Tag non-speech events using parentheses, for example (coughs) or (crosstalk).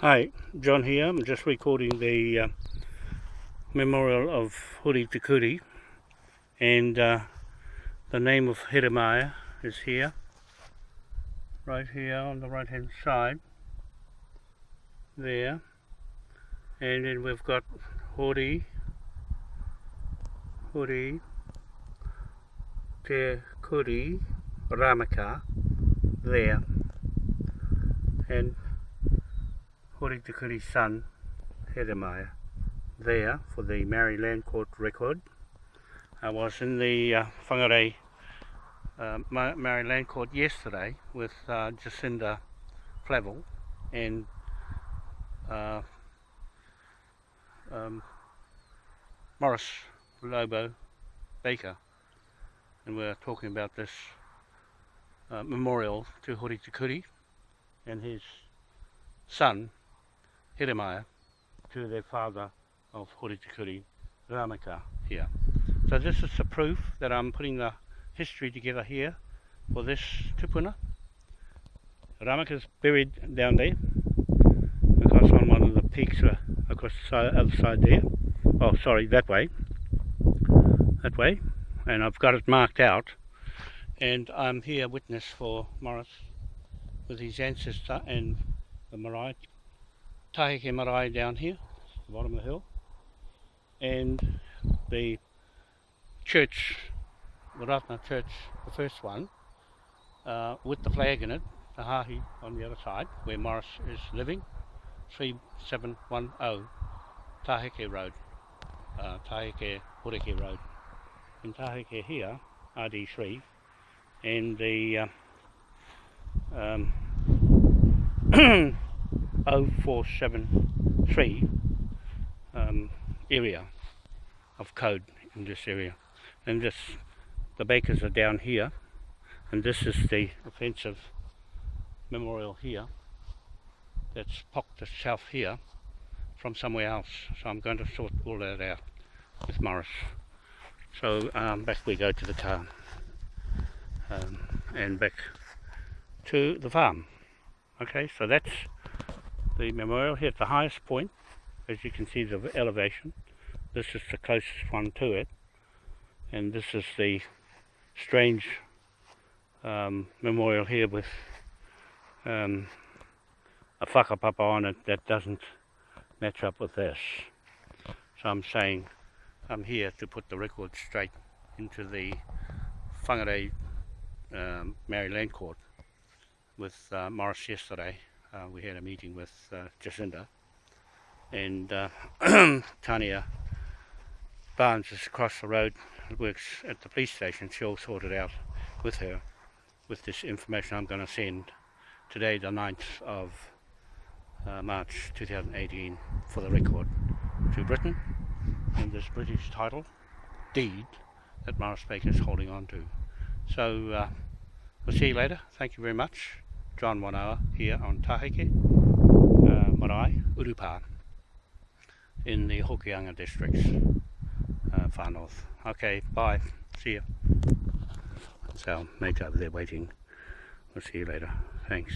Hi, John here. I'm just recording the uh, memorial of Huri Tikuri. And uh, the name of Jeremiah is here. Right here on the right hand side. There. And then we've got Huri. Huri Tikuri Ramaka. There. And Huri Tikuri's son, Jeremiah, there for the Maori Land Court record. I was in the uh, Whangarei uh, Maori Land Court yesterday with uh, Jacinda Flavel and uh, um, Morris Lobo Baker and we are talking about this uh, memorial to Hori Tikuri and his son Jeremiah to their father of Horitikuri, Ramaka here. So this is the proof that I'm putting the history together here for this tupuna. Ramaka is buried down there, across on one of the peaks uh, across the other side there. Oh, sorry, that way. That way. And I've got it marked out. And I'm here witness for Morris with his ancestor and the Marae Taheke Marae down here, the bottom of the hill, and the church, the Ratna church, the first one, uh, with the flag in it, the Hahi on the other side, where Morris is living, 3710 Taheke Road, uh, Taheke Horeke Road. In Taheke here, RD3, and the uh, um, (clears throat) (coughs) 0473 um, area of code in this area. And this the bakers are down here and this is the offensive memorial here that's popped itself here from somewhere else. So I'm going to sort all that out with Morris. So um, back we go to the car um, and back to the farm. Okay so that's the memorial here at the highest point as you can see the elevation. This is the closest one to it. And this is the strange um, memorial here with um, a whakapapa on it that doesn't match up with this. So I'm saying I'm here to put the record straight into the Whangarei um, Maori Land Court with uh, Morris yesterday uh, we had a meeting with uh, Jacinda and uh, (clears throat) Tania Barnes is across the road works at the police station. She'll sort it out with her with this information I'm going to send. Today the 9th of uh, March 2018 for the record to Britain and this British title deed that Morris Baker is holding on to. So uh, we'll see you later. Thank you very much John Wanoa here on Taheke, uh, Marae, Urupa in the Hokianga districts, uh, far north. Okay, bye. See you. That's our mate over there waiting. We'll see you later. Thanks.